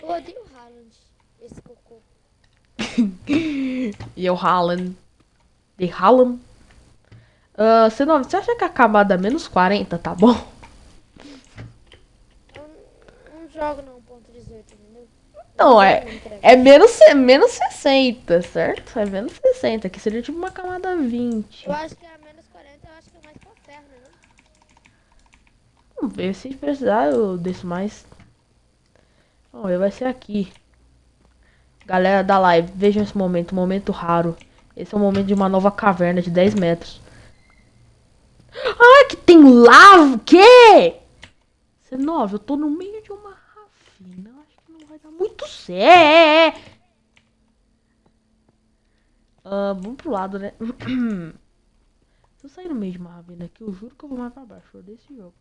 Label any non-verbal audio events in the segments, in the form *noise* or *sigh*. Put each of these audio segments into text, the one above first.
Eu odeio o Haaland, esse cocô. *laughs* e o Haaland. De Haaland. Uh, você, não, você acha que a camada menos 40 tá bom? Eu não, não jogo no 1.18, entendeu? Não, é, é menos, menos 60, certo? É menos 60, que seria tipo uma camada 20. Eu acho que a menos 40 eu acho que é mais pra ferro, né? não? Vamos ver, se precisar eu desço mais. Vamos ver, vai ser aqui. Galera da live, vejam esse momento, momento raro. Esse é o momento de uma nova caverna de 10 metros. Ah, que tem lava, o quê? C9, eu tô no meio de uma ravina. Acho que não vai dar muito certo. Ah, vamos pro lado, né? *clears throat* Se eu sair no meio de uma ravina aqui, eu juro que eu vou mais pra baixo. Desse jogo.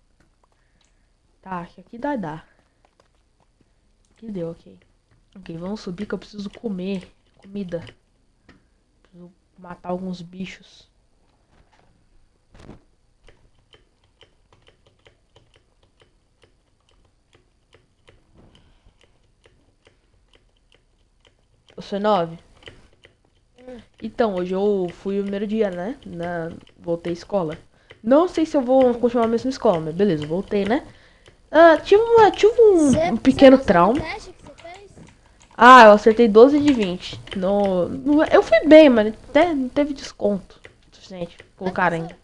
Tá, acho que aqui dá, dá. Aqui deu, ok. Ok, vamos subir que eu preciso comer comida. Preciso matar alguns bichos. O C9? Então, hoje eu fui o primeiro dia, né? Na... Voltei à escola. Não sei se eu vou continuar a mesma escola, mas beleza, voltei, né? Ah, tive, uma, tive um, Cê- um pequeno trauma. Ah, eu acertei 12 de 20. No, no- eu fui bem, mas até não teve desconto suficiente. Ainda.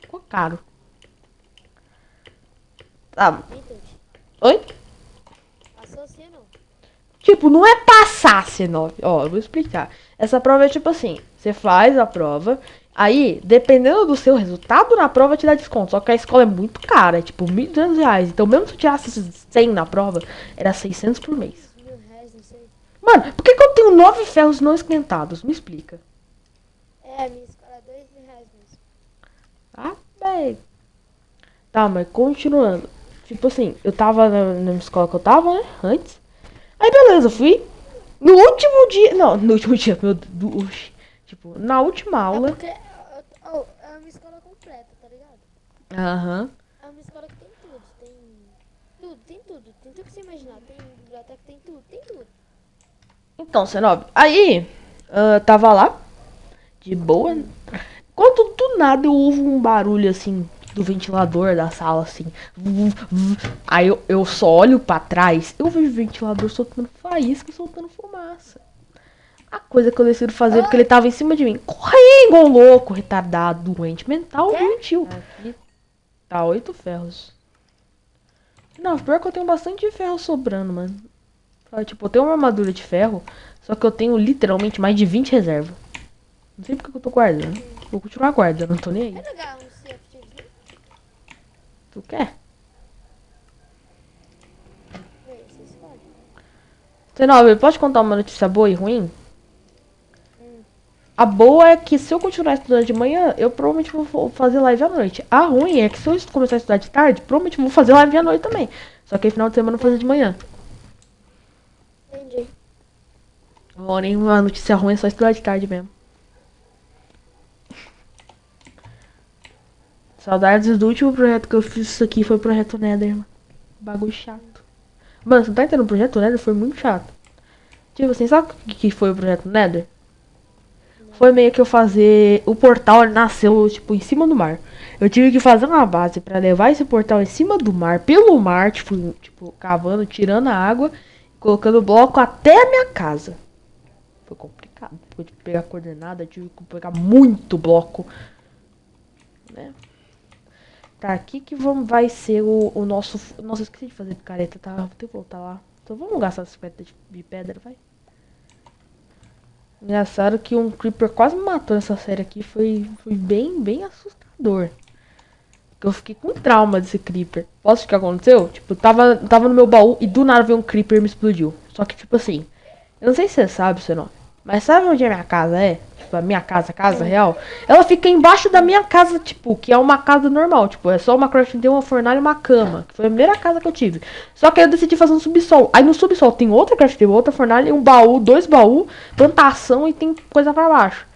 Ficou caro. Ah, Entendi. oi? Passou sim ou não? Tipo, não é passar C9. Ó, eu vou explicar. Essa prova é tipo assim: você faz a prova, aí, dependendo do seu resultado na prova, te dá desconto. Só que a escola é muito cara, é tipo 1.200 reais. Então, mesmo se eu tirasse 100 na prova, era 600 por mês. Mano, por que, que eu tenho 9 ferros não esquentados? Me explica. É, minha escola é mil reais mesmo. Ah, bem. Tá, mas continuando. Tipo assim, eu tava na, na escola que eu tava, né? Antes. Aí beleza, eu fui. No último dia. Não, no último dia, meu Deus. Tipo, na última É aula. porque oh, é uma escola completa, tá ligado? Aham. É uma escola que tem tudo. Tem tudo, tem tudo. Tem tudo que você imaginar. Tem biblioteca, tem tudo, tem tudo. Então, Cenob, aí. ah, tava lá. De boa. Quando do nada eu ouvo um barulho assim. Do ventilador da sala, assim. Aí eu, eu só olho pra trás. Eu vejo o ventilador soltando faísca, soltando fumaça. A coisa que eu decido fazer, porque ele tava em cima de mim. Corri igual louco, retardado, doente mental, doentio. Aqui tá oito ferros. Não, pior que eu tenho bastante ferro sobrando, mano. Ah, Tipo, eu tenho uma armadura de ferro, só que eu tenho literalmente mais de 20 reservas. Não sei porque que eu tô guardando. Vou continuar guardando, não tô nem aí. Tu quer? 19, pode contar uma notícia boa e ruim? A boa é que se eu continuar estudando de manhã, eu provavelmente vou fazer live à noite. A ruim é que se eu começar a estudar de tarde, provavelmente vou fazer live à noite também. Só que aí final de semana eu vou fazer de manhã. Entendi. Porém, uma notícia ruim é só estudar de tarde mesmo. Saudades do último projeto que eu fiz isso aqui foi o projeto Nether, mano. Bagulho chato. Mano, você não tá entendendo? O projeto Nether foi muito chato. Tipo assim, sabe o que foi o projeto Nether? Foi meio que eu fazer. O portal nasceu, tipo, em cima do mar. Eu tive que fazer uma base pra levar esse portal em cima do mar, pelo mar, tipo, tipo cavando, tirando a água, colocando bloco até a minha casa. Foi complicado. Foi de pegar coordenada, tive que pegar muito bloco. Né? Tá, aqui que vamos, vai ser o, o nosso. Nossa, esqueci de fazer picareta, tá? Vou ter que voltar lá. Então vamos gastar 50 de, de pedra, vai. Engraçado que um Creeper quase me matou nessa série aqui. Foi, foi bem, bem assustador. Eu fiquei com trauma desse Creeper. Posso o que aconteceu? Tipo, tava, tava no meu baú e do nada veio um Creeper e me explodiu. Só que, tipo assim, eu não sei se você sabe, você não. Mas sabe onde a minha casa é? Tipo, a minha casa, casa real? Ela fica embaixo da minha casa, tipo, que é uma casa normal. Tipo, é só uma crafting uma fornalha e uma cama. Que foi a primeira casa que eu tive. Só que aí eu decidi fazer um subsol. Aí no subsol tem outra crafting, outra fornalha, um baú, dois baús, plantação e tem coisa pra baixo.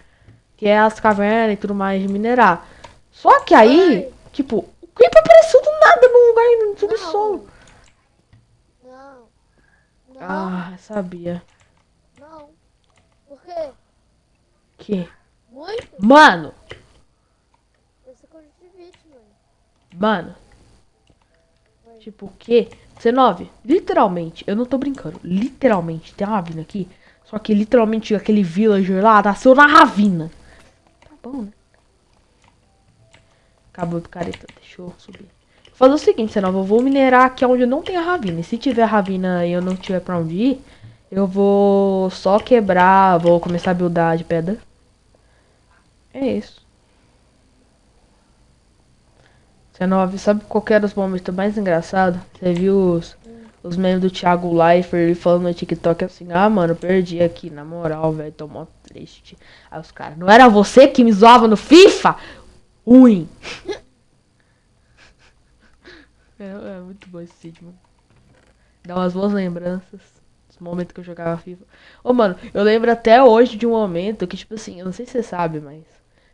Que é as cavernas e tudo mais de minerar. Só que aí, Ai. tipo, o creeper apareceu do nada num lugar no subsolo. Não. Não, Ah, sabia. Quê? Que? Muito? Mano! Conjuntivite, mano. Mano. Oi. Tipo o quê? 19. Literalmente, eu não tô brincando. Literalmente, tem uma ravina aqui. Só que literalmente aquele villager lá nasceu na ravina. Tá bom, né? Acabou do careta. Deixa eu subir. Vou fazer o seguinte, senão eu vou minerar aqui onde não tem a ravina. E se tiver ravina e eu não tiver pra onde ir, eu vou só quebrar, vou começar a buildar de pedra. É isso. 19, sabe qual era os momentos mais engraçados? Você viu os, os memes do Thiago Leifert falando no TikTok assim, ah mano, perdi aqui, na moral, velho, tô mó triste. Aí os caras, não era você que me zoava no FIFA? Ruim. *laughs* é, é muito bom esse vídeo, mano. Dá umas boas lembranças. Dos momentos que eu jogava FIFA. Ô, mano, eu lembro até hoje de um momento que, tipo assim, eu não sei se você sabe, mas.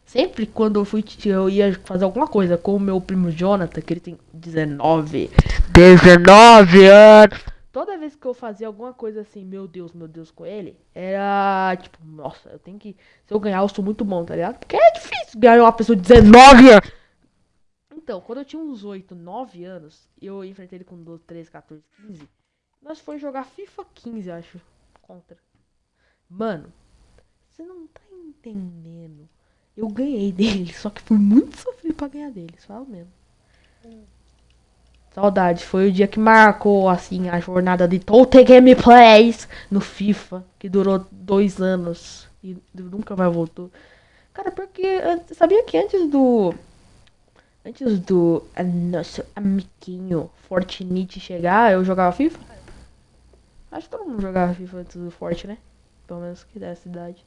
Sempre quando eu fui, eu ia fazer alguma coisa com o meu primo Jonathan, que ele tem 19. 19 anos! Toda vez que eu fazia alguma coisa assim, meu Deus, meu Deus, com ele, era tipo, nossa, eu tenho que. Se eu ganhar, eu sou muito bom, tá ligado? Porque é difícil ganhar uma pessoa de 19 anos! Então, quando eu tinha uns 8, 9 anos, eu enfrentei ele com 12, 13, 14, 15. Nós fomos jogar FIFA 15, acho. Contra. Mano, você não tá entendendo. Eu ganhei *laughs* dele, só que foi muito sofrido pra ganhar dele, só mesmo. Saudade, foi o dia que marcou, assim, a jornada de Total Gameplays no FIFA, que durou dois anos e nunca mais voltou. Cara, porque sabia que antes do. Antes do nosso amiguinho Fortnite chegar, eu jogava FIFA? Acho que todo mundo jogava FIFA antes do Forte, né? Pelo menos que dessa idade.